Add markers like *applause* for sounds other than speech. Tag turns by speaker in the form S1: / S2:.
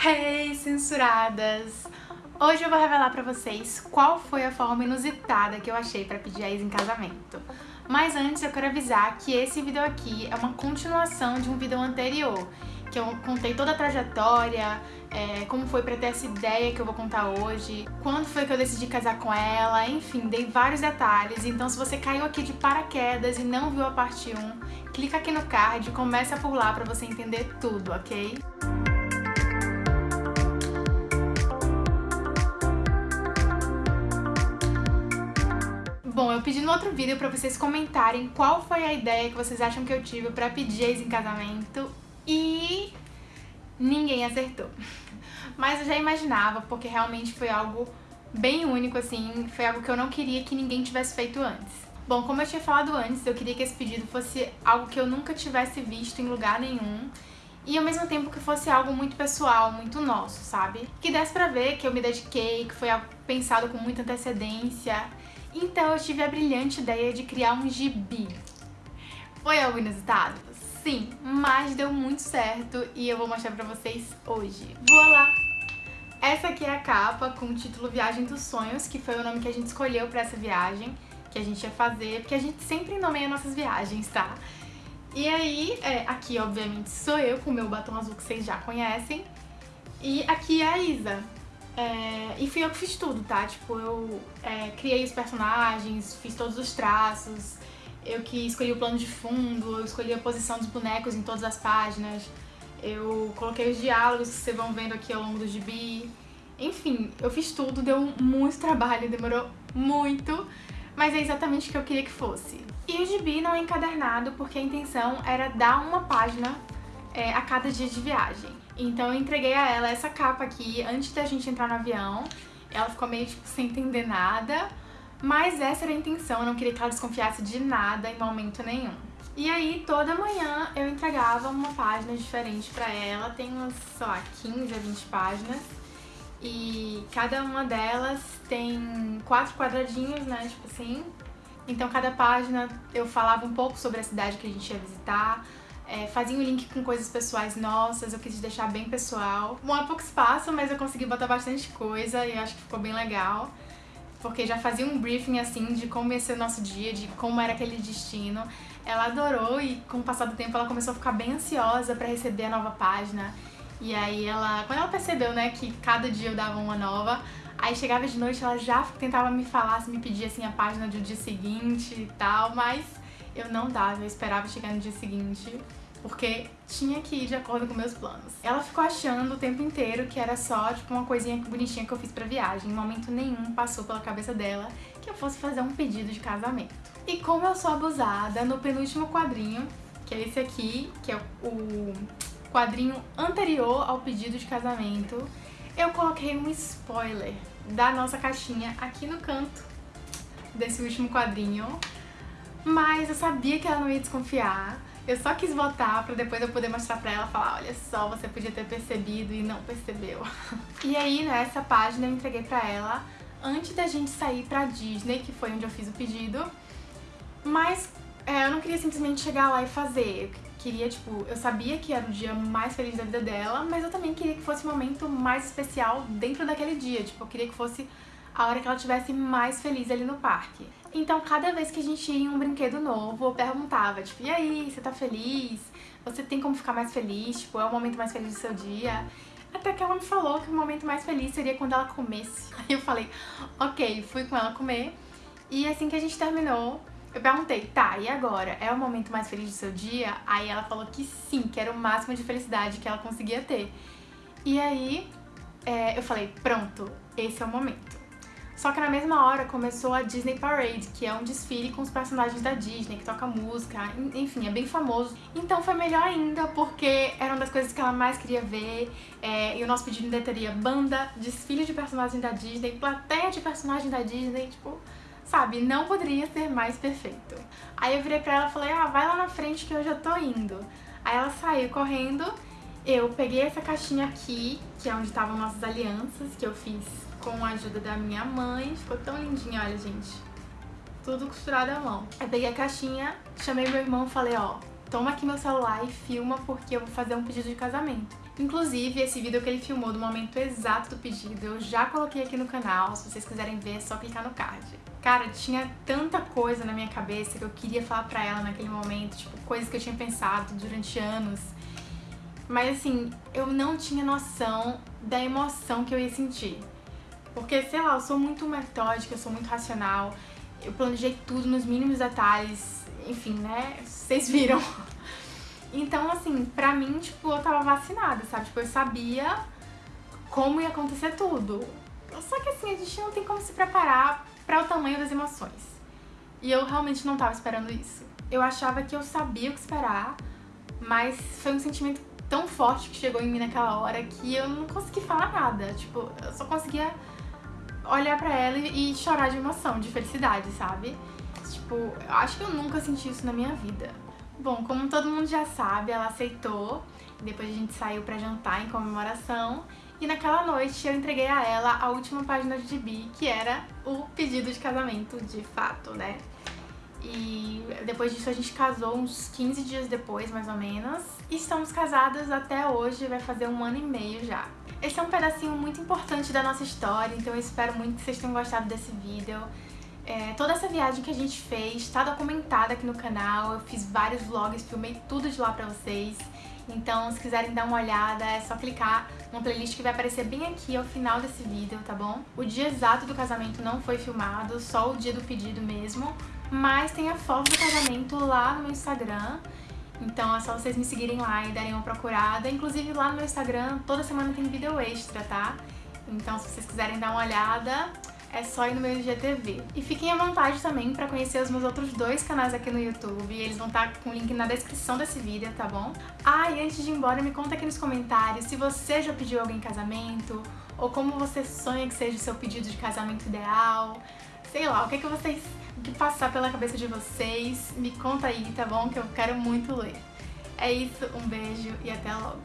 S1: Hey, censuradas! Hoje eu vou revelar pra vocês qual foi a forma inusitada que eu achei pra pedir a ex em casamento. Mas antes eu quero avisar que esse vídeo aqui é uma continuação de um vídeo anterior, que eu contei toda a trajetória, é, como foi pra ter essa ideia que eu vou contar hoje, quando foi que eu decidi casar com ela, enfim, dei vários detalhes. Então se você caiu aqui de paraquedas e não viu a parte 1, clica aqui no card e começa por lá pra você entender tudo, ok? Bom, eu pedi no outro vídeo pra vocês comentarem qual foi a ideia que vocês acham que eu tive pra pedir ex em casamento e ninguém acertou. *laughs* Mas eu já imaginava, porque realmente foi algo bem único, assim, foi algo que eu não queria que ninguém tivesse feito antes. Bom, como eu tinha falado antes, eu queria que esse pedido fosse algo que eu nunca tivesse visto em lugar nenhum e ao mesmo tempo que fosse algo muito pessoal, muito nosso, sabe? Que desse pra ver que eu me dediquei, que foi pensado com muita antecedência. Então eu tive a brilhante ideia de criar um gibi. Foi algo inusitado? Sim, mas deu muito certo e eu vou mostrar pra vocês hoje. Voilá! Essa aqui é a capa com o título Viagem dos Sonhos, que foi o nome que a gente escolheu pra essa viagem, que a gente ia fazer, porque a gente sempre nomeia nossas viagens, tá? E aí, é, aqui obviamente sou eu com o meu batom azul que vocês já conhecem, e aqui é a Isa. É, e fui eu que fiz tudo, tá? Tipo, eu é, criei os personagens, fiz todos os traços, eu que escolhi o plano de fundo, eu escolhi a posição dos bonecos em todas as páginas, eu coloquei os diálogos que vocês vão vendo aqui ao longo do gibi. Enfim, eu fiz tudo, deu muito trabalho, demorou muito, mas é exatamente o que eu queria que fosse. E o gibi não é encadernado porque a intenção era dar uma página é, a cada dia de viagem. Então eu entreguei a ela essa capa aqui antes da gente entrar no avião. Ela ficou meio tipo sem entender nada, mas essa era a intenção, eu não queria que ela desconfiasse de nada em momento nenhum. E aí, toda manhã eu entregava uma página diferente pra ela, tem umas, sei lá, 15 a 20 páginas. E cada uma delas tem quatro quadradinhos, né, tipo assim. Então cada página eu falava um pouco sobre a cidade que a gente ia visitar, é, fazia um link com coisas pessoais nossas, eu quis deixar bem pessoal. Bom, é pouco espaço, mas eu consegui botar bastante coisa e acho que ficou bem legal porque já fazia um briefing assim de como ia ser o nosso dia, de como era aquele destino. Ela adorou e com o passar do tempo ela começou a ficar bem ansiosa pra receber a nova página. E aí ela, quando ela percebeu, né, que cada dia eu dava uma nova, aí chegava de noite ela já tentava me falar, me pedia assim a página do dia seguinte e tal, mas eu não dava, eu esperava chegar no dia seguinte porque tinha que ir de acordo com meus planos. Ela ficou achando o tempo inteiro que era só, tipo, uma coisinha bonitinha que eu fiz pra viagem. Em momento nenhum passou pela cabeça dela que eu fosse fazer um pedido de casamento. E como eu sou abusada, no penúltimo quadrinho, que é esse aqui, que é o quadrinho anterior ao pedido de casamento, eu coloquei um spoiler da nossa caixinha aqui no canto desse último quadrinho. Mas eu sabia que ela não ia desconfiar, eu só quis botar pra depois eu poder mostrar pra ela e falar, olha só, você podia ter percebido e não percebeu. *laughs* e aí, nessa página eu entreguei pra ela antes da gente sair pra Disney, que foi onde eu fiz o pedido. Mas é, eu não queria simplesmente chegar lá e fazer. Eu queria, tipo, eu sabia que era o dia mais feliz da vida dela, mas eu também queria que fosse o momento mais especial dentro daquele dia. Tipo, eu queria que fosse a hora que ela estivesse mais feliz ali no parque. Então, cada vez que a gente ia em um brinquedo novo, eu perguntava, tipo, e aí, você tá feliz? Você tem como ficar mais feliz? Tipo, é o momento mais feliz do seu dia? Até que ela me falou que o momento mais feliz seria quando ela comesse. *laughs* Aí eu falei, ok, fui com ela comer. E assim que a gente terminou, eu perguntei, tá, e agora? É o momento mais feliz do seu dia? Aí ela falou que sim, que era o máximo de felicidade que ela conseguia ter. E aí é, eu falei, pronto, esse é o momento. Só que na mesma hora começou a Disney Parade, que é um desfile com os personagens da Disney, que toca música, enfim, é bem famoso. Então foi melhor ainda, porque era uma das coisas que ela mais queria ver, é, e o nosso pedido ainda teria banda, desfile de personagens da Disney, plateia de personagens da Disney, tipo, sabe, não poderia ser mais perfeito. Aí eu virei pra ela e falei, ah, vai lá na frente que eu já tô indo. Aí ela saiu correndo, eu peguei essa caixinha aqui, que é onde estavam nossas alianças, que eu fiz com a ajuda da minha mãe. Ficou tão lindinho, olha, gente. Tudo costurado à mão. Eu peguei a caixinha, chamei meu irmão e falei, ó, toma aqui meu celular e filma porque eu vou fazer um pedido de casamento. Inclusive, esse vídeo que ele filmou do momento exato do pedido, eu já coloquei aqui no canal, se vocês quiserem ver é só clicar no card. Cara, tinha tanta coisa na minha cabeça que eu queria falar pra ela naquele momento, tipo, coisas que eu tinha pensado durante anos. Mas assim, eu não tinha noção da emoção que eu ia sentir. Porque, sei lá, eu sou muito metódica, eu sou muito racional, eu planejei tudo nos mínimos detalhes, enfim, né? Vocês *laughs* viram. Então, assim, pra mim, tipo, eu tava vacinada, sabe? Tipo, eu sabia como ia acontecer tudo. Só que assim, a gente não tem como se preparar para o tamanho das emoções. E eu realmente não tava esperando isso. Eu achava que eu sabia o que esperar, mas foi um sentimento tão forte que chegou em mim naquela hora que eu não consegui falar nada. Tipo, eu só conseguia olhar pra ela e chorar de emoção, de felicidade, sabe? Tipo, eu acho que eu nunca senti isso na minha vida. Bom, como todo mundo já sabe, ela aceitou. Depois a gente saiu pra jantar em comemoração. E naquela noite eu entreguei a ela a última página de gibi, que era o pedido de casamento de fato, né? E depois disso a gente casou uns 15 dias depois, mais ou menos. E estamos casadas até hoje, vai fazer um ano e meio já. Esse é um pedacinho muito importante da nossa história, então eu espero muito que vocês tenham gostado desse vídeo. É, toda essa viagem que a gente fez está documentada aqui no canal, eu fiz vários vlogs, filmei tudo de lá pra vocês. Então, se quiserem dar uma olhada, é só clicar numa playlist que vai aparecer bem aqui ao final desse vídeo, tá bom? O dia exato do casamento não foi filmado, só o dia do pedido mesmo, mas tem a foto do casamento lá no meu Instagram. Então é só vocês me seguirem lá e darem uma procurada. Inclusive lá no meu Instagram, toda semana tem vídeo extra, tá? Então se vocês quiserem dar uma olhada, é só ir no meu IGTV. E fiquem à vontade também pra conhecer os meus outros dois canais aqui no YouTube, eles vão estar tá com o link na descrição desse vídeo, tá bom? Ah, e antes de ir embora, me conta aqui nos comentários se você já pediu alguém em casamento, ou como você sonha que seja o seu pedido de casamento ideal, sei lá, o que, é que vocês, o que passar pela cabeça de vocês, me conta aí, tá bom? Que eu quero muito ler. É isso, um beijo e até logo!